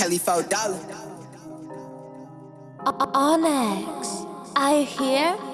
Kelly four dollar. Onyx, are you here?